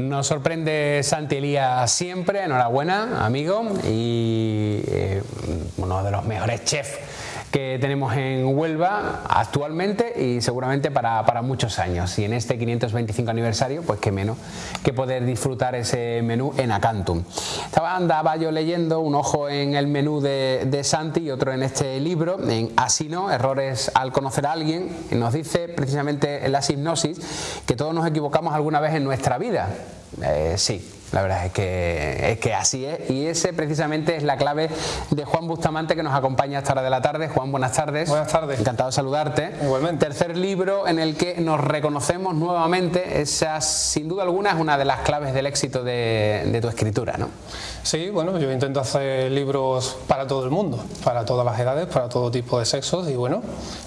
Nos sorprende Santi Elías siempre, enhorabuena, amigo, y eh, uno de los mejores chefs que tenemos en Huelva actualmente y seguramente para, muchos años. Y en este 525 aniversario, pues qué menos que poder disfrutar ese menú en Acantum. Estaba, andaba yo leyendo un ojo en el menú de, de Santi y otro en este libro, en Asino, Errores al conocer a alguien, y nos dice precisamente en la hipnosis que todos nos equivocamos alguna vez en nuestra vida. Eh, sí, la verdad es que, es que así es y ese precisamente es la clave de Juan Bustamante que nos acompaña a esta hora de la tarde. Juan, buenas tardes. Buenas tardes. Encantado de saludarte. Igualmente. Tercer libro en el que nos reconocemos nuevamente. Esa, sin duda alguna, es una de las claves del éxito de, de tu escritura, ¿no? Sí, bueno, yo intento hacer libros para todo el mundo, para todas las edades, para todo tipo de sexos y bueno,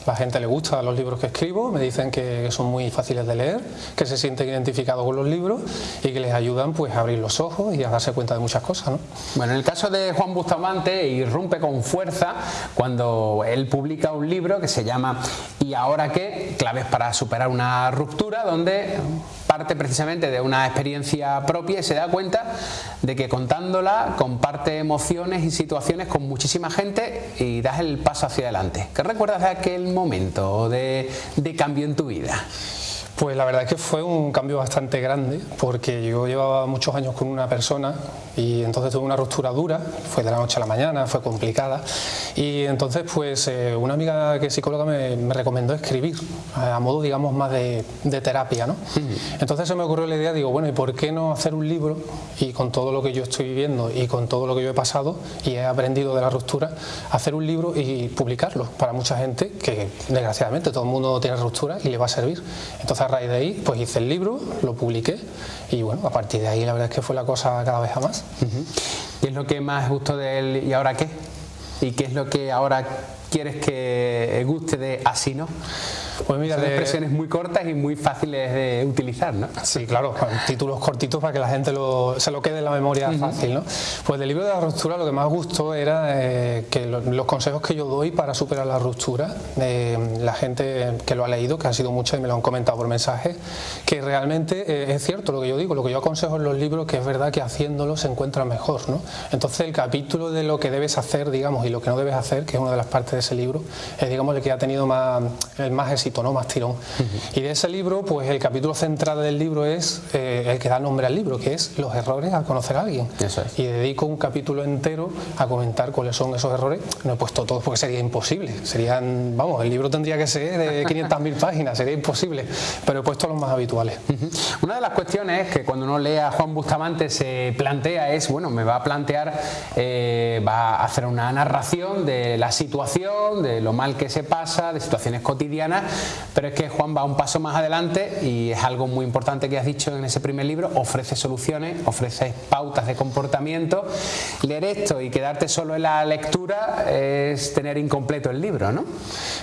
la gente le gusta los libros que escribo, me dicen que son muy fáciles de leer, que se sienten identificados con los libros y que les ayudan pues a abrir los ojos y a darse cuenta de muchas cosas. ¿no? Bueno, en el caso de Juan Bustamante irrumpe con fuerza cuando él publica un libro que se llama ¿Y ahora qué? Claves para superar una ruptura, donde parte precisamente de una experiencia propia y se da cuenta de que contándola comparte emociones y situaciones con muchísima gente y das el paso hacia adelante. ¿Qué recuerdas de aquel momento de, de cambio en tu vida? Pues la verdad es que fue un cambio bastante grande porque yo llevaba muchos años con una persona y entonces tuve una ruptura dura, fue de la noche a la mañana, fue complicada. Y entonces pues eh, una amiga que es psicóloga me, recomendó escribir a modo digamos más de, terapia ¿no? entonces se me ocurrió la idea, digo bueno ¿y por qué no hacer un libro y con todo lo que yo estoy viviendo y con todo lo que yo he pasado y he aprendido de la ruptura hacer un libro y publicarlo para mucha gente que desgraciadamente todo el mundo tiene ruptura y le va a servir. Entonces a raíz de ahí pues hice el libro, lo publiqué y bueno, a partir de ahí la verdad es que fue la cosa cada vez a más. ¿Qué es lo que más gustó de él y ahora qué? ¿Y qué es lo que ahora quieres que guste de así, no? Pues mira, Son expresiones muy cortas y muy fáciles de utilizar, ¿no? Sí, claro, títulos cortitos para que la gente se lo quede en la memoria fácil, ¿no? Pues del libro de la ruptura lo que más gustó era eh, que los consejos que yo doy para superar la ruptura, eh, la gente que lo ha leído, que ha sido mucha y me lo han comentado por mensaje, que realmente eh, es cierto lo que yo digo, lo que yo aconsejo en los libros, que es verdad que haciéndolo se encuentra mejor, ¿no? Entonces el capítulo de lo que debes hacer, digamos, y lo que no debes hacer, que es una de las partes de ese libro, es digamos el que ha tenido más, el más éxito, ¿no? más tirón. Y de ese libro, pues el capítulo central del libro es eh, el que da nombre al libro, que es los errores al conocer a alguien. Y dedico un capítulo entero a comentar cuáles son esos errores. No he puesto todos porque sería imposible. Serían, vamos, el libro tendría que ser de 500.000 páginas, sería imposible. Pero he puesto los más habituales. Una de las cuestiones que cuando uno lee a Juan Bustamante se plantea es, bueno, me va a plantear, eh, va a hacer una narración de la situación, de lo mal que se pasa, de situaciones cotidianas, pero es que Juan va un paso más adelante y es algo muy importante que has dicho en ese primer libro, ofrece soluciones, ofrece pautas de comportamiento. Leer esto y quedarte solo en la lectura es tener incompleto el libro, ¿no?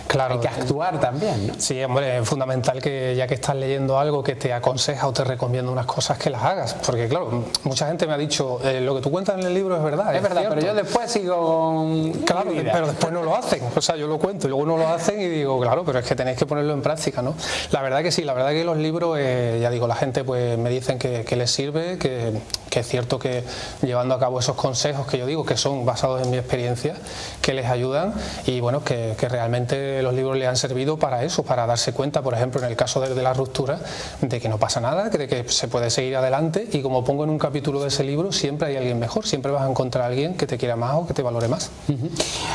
Claro. Hay que actuar también, ¿no? Sí, hombre, es fundamental que ya que estás leyendo algo que te aconseja o te recomienda unas cosas que las hagas, porque claro, mucha gente me ha dicho, eh, lo que tú cuentas en el libro es verdad. Es, verdad, pero yo después sigo... Claro, pero después no lo hacen, o sea, yo lo cuento luego no lo hacen y digo, claro, pero es que tenéis que ponerlo en práctica, ¿no? La verdad que sí, la verdad que los libros, eh, ya digo, la gente pues me dicen que, les sirve, que, es cierto que llevando a cabo esos consejos que yo digo, que son basados en mi experiencia, que les ayudan y bueno, que, realmente los libros le han servido para eso, para darse cuenta, por ejemplo, en el caso de, la ruptura, de que no pasa nada, de que se puede seguir adelante y como pongo en un capítulo de ese libro, siempre hay alguien mejor, siempre vas a encontrar a alguien que te quiera más o que te valore más.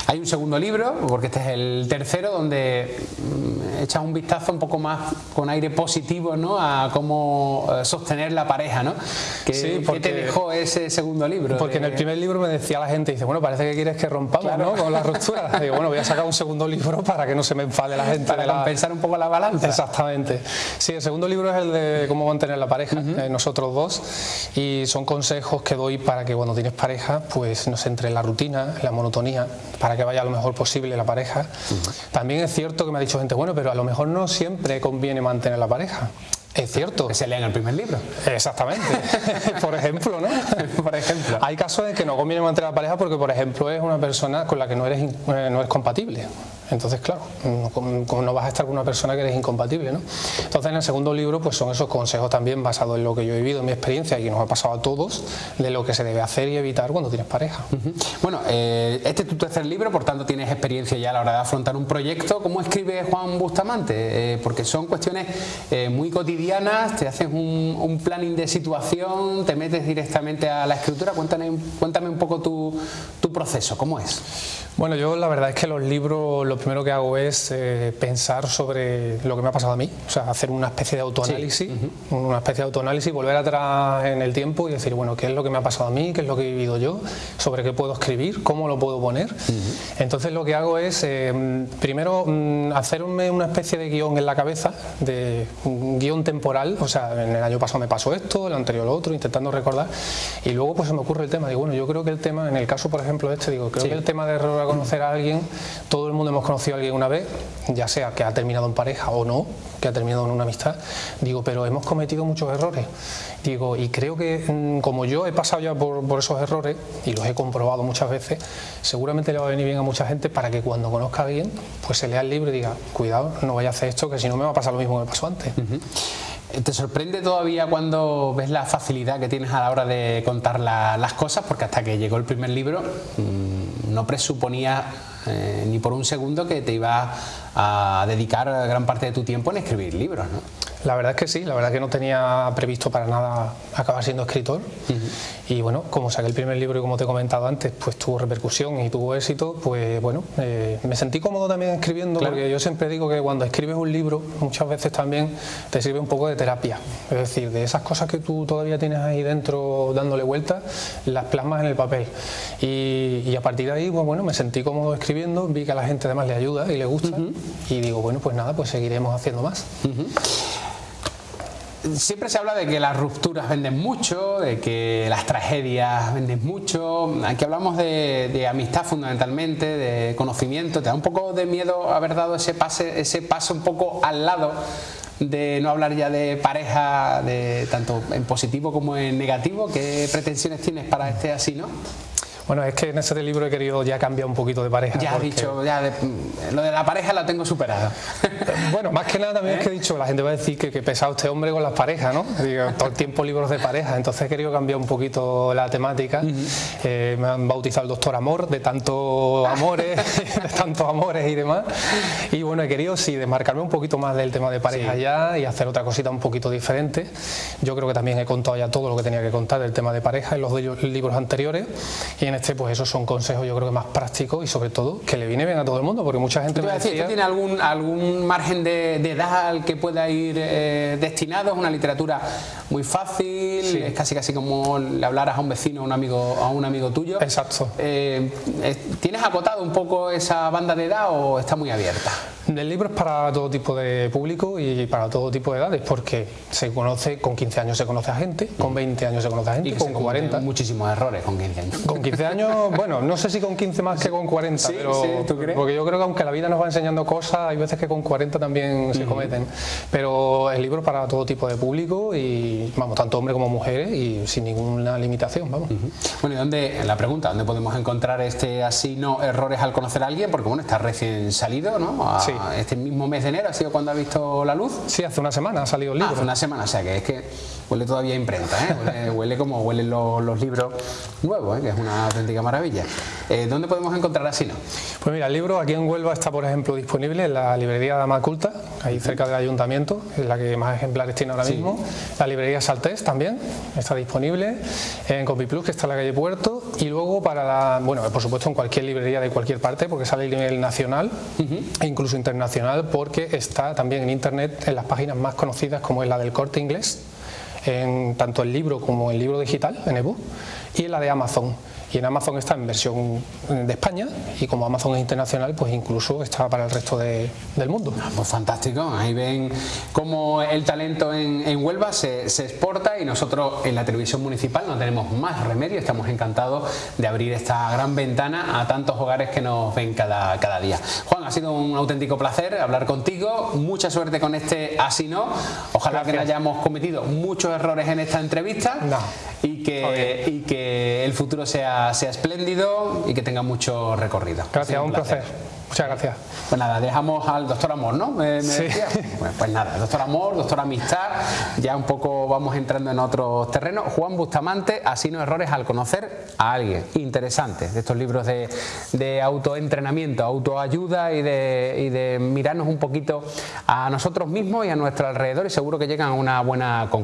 Hay un segundo libro, porque este es el tercero, donde echas un vistazo un poco más con aire positivo ¿no? a cómo eh, sostener la pareja. ¿no? ¿Qué, sí, porque, te dejó ese segundo libro? Porque en el primer libro me decía la gente, dice, bueno, parece que quieres que rompamos ¿no? con la ruptura. Digo, bueno, voy a sacar un segundo libro para que no se me enfade la gente. Para compensar un poco la balanza. Exactamente. Sí, el segundo libro es el de cómo mantener la pareja, eh, nosotros dos, y son consejos que doy para que cuando tienes pareja, pues no se entre en la rutina, en la monotonía, para que vaya lo mejor posible la pareja. También es cierto que me ha dicho gente, bueno, pero a lo mejor no siempre conviene mantener la pareja. Es cierto. Que se lea en el primer libro. Exactamente. por ejemplo, ¿no? por ejemplo. Hay casos en que no conviene mantener la pareja porque, por ejemplo, es una persona con la que no eres, eh, no es compatible. Entonces, claro, no vas a estar con una persona que eres incompatible, ¿no? Entonces, en el segundo libro, pues son esos consejos también basados en lo que yo he vivido, en mi experiencia y que nos ha pasado a todos, de lo que se debe hacer y evitar cuando tienes pareja. Bueno, eh, este es tu tercer libro, por tanto tienes experiencia ya a la hora de afrontar un proyecto. ¿Cómo escribe Juan Bustamante? Eh, porque son cuestiones eh, muy cotidianas, te haces un, un, planning de situación, te metes directamente a la escritura. Cuéntame, cuéntame un poco tu, tu proceso, ¿cómo es? Bueno, yo la verdad es que los libros lo primero que hago es eh, pensar sobre lo que me ha pasado a mí, o sea, hacer una especie de autoanálisis, una especie de autoanálisis, volver atrás en el tiempo y decir, bueno, ¿qué es lo que me ha pasado a mí? ¿Qué es lo que he vivido yo? ¿Sobre qué puedo escribir? ¿Cómo lo puedo poner? Entonces lo que hago es, eh, primero, mm, hacerme una especie de guion en la cabeza, de un guion temporal, o sea, en el año pasado me pasó esto, el anterior lo otro, intentando recordar, y luego pues se me ocurre el tema, digo, bueno, yo creo que el tema, en el caso por ejemplo este, digo, creo que el tema de error conocer a alguien, todo el mundo hemos conocido a alguien una vez, ya sea que ha terminado en pareja o no, que ha terminado en una amistad, digo, pero hemos cometido muchos errores. Digo, y creo que mm, como yo he pasado ya por, esos errores y los he comprobado muchas veces, seguramente le va a venir bien a mucha gente para que cuando conozca a alguien, pues se lea el libro y diga, cuidado, no vaya a hacer esto, que si no me va a pasar lo mismo que me pasó antes. ¿Te sorprende todavía cuando ves la facilidad que tienes a la hora de contar las cosas? Porque hasta que llegó el primer libro mm, no presuponía eh, ni por un segundo que te iba a dedicar gran parte de tu tiempo en escribir libros. ¿no? La verdad es que sí, la verdad es que no tenía previsto para nada acabar siendo escritor. Y bueno, como saqué el primer libro y como te he comentado antes, pues tuvo repercusión y tuvo éxito, pues bueno, eh, me sentí cómodo también escribiendo porque yo siempre digo que cuando escribes un libro muchas veces también te sirve un poco de terapia, es decir, de esas cosas que tú todavía tienes ahí dentro dándole vueltas, las plasmas en el papel. Y, a partir de ahí, pues bueno, me sentí cómodo escribiendo, vi que a la gente además le ayuda y le gusta y digo, bueno, pues nada, pues seguiremos haciendo más siempre se habla de que las rupturas venden mucho, de que las tragedias venden mucho. Aquí hablamos de, amistad fundamentalmente, de conocimiento. ¿Te da un poco de miedo haber dado ese, pase, ese paso un poco al lado de no hablar ya de pareja, de tanto en positivo como en negativo? ¿Qué pretensiones tienes para este así, no? Bueno, es que en este libro he querido ya cambiar un poquito de pareja. Ya has dicho, ya lo de la pareja la tengo superada. bueno, más que nada también es que he ¿Eh? dicho, la gente va a decir que, que pesado este hombre con las parejas, ¿no? Digo, todo el tiempo libros de pareja, entonces he querido cambiar un poquito la temática. Eh, me han bautizado el doctor Amor, de tantos amores, de tantos amores y demás. Y bueno, he querido sí desmarcarme un poquito más del tema de pareja ya y hacer otra cosita un poquito diferente. Yo creo que también he contado ya todo lo que tenía que contar del tema de pareja en los libros anteriores. Y en este, pues esos son consejos yo creo que más prácticos y sobre todo que le viene bien a todo el mundo, porque mucha gente me decía... ¿Tiene algún, algún margen de, edad al que pueda ir eh, destinado? ¿Es una literatura muy fácil? ¿Es casi casi como le hablaras a un vecino, a un amigo, a un amigo tuyo? Exacto. Eh, ¿Tienes acotado un poco esa banda de edad o está muy abierta? El libro es para todo tipo de público y para todo tipo de edades, porque se conoce, con 15 años se conoce a gente, con 20 años se conoce a gente, y con 40. Muchísimos errores con 15 años. Con 15 años, bueno, no sé si con 15 más que con 40, pero porque yo creo que aunque la vida nos va enseñando cosas, hay veces que con 40 también se cometen. Pero el libro es para todo tipo de público y, vamos, tanto hombres como mujeres y sin ninguna limitación, vamos. Bueno, ¿y dónde, la pregunta, dónde podemos encontrar este así no errores al conocer a alguien? Porque, bueno, está recién salido, ¿no? sí este mismo mes de enero ha sido cuando ha visto la luz. Sí, hace una semana ha salido el libro. hace una semana, o sea que es que huele todavía a imprenta, ¿eh? huele, como huelen los, libros nuevos, ¿eh? que es una auténtica maravilla. Eh, ¿Dónde podemos encontrar así, no? Pues mira, el libro aquí en Huelva está, por ejemplo, disponible en la librería Dama Culta, ahí cerca del ayuntamiento, es la que más ejemplares tiene ahora mismo. La librería Saltés también está disponible, en Compiplus, que está en la calle Puerto, y luego para la, bueno, por supuesto en cualquier librería de cualquier parte, porque sale a nivel nacional e incluso internacional, porque está también en internet en las páginas más conocidas como es la del Corte Inglés, en tanto el libro como el libro digital, en ebook, y en la de Amazon y en Amazon está en versión de España y como Amazon es internacional pues incluso está para el resto del mundo. Ah, pues fantástico, ahí ven cómo el talento en, Huelva se, exporta y nosotros en la televisión municipal no tenemos más remedio, estamos encantados de abrir esta gran ventana a tantos hogares que nos ven cada, cada día. Ha sido un auténtico placer hablar contigo, mucha suerte con este Así No, ojalá que no hayamos cometido muchos errores en esta entrevista y, que, y que el futuro sea sea, espléndido y que tenga mucho recorrido. Gracias, un placer. Muchas gracias. Pues nada, dejamos al doctor Amor, ¿no? Me, sí. Pues, pues, nada, doctor Amor, doctor Amistad, ya un poco vamos entrando en otros terrenos. Juan Bustamante, así no errores al conocer a alguien interesante de estos libros de, de autoentrenamiento, autoayuda y de, y de mirarnos un poquito a nosotros mismos y a nuestro alrededor y seguro que llegan a una buena conclusión.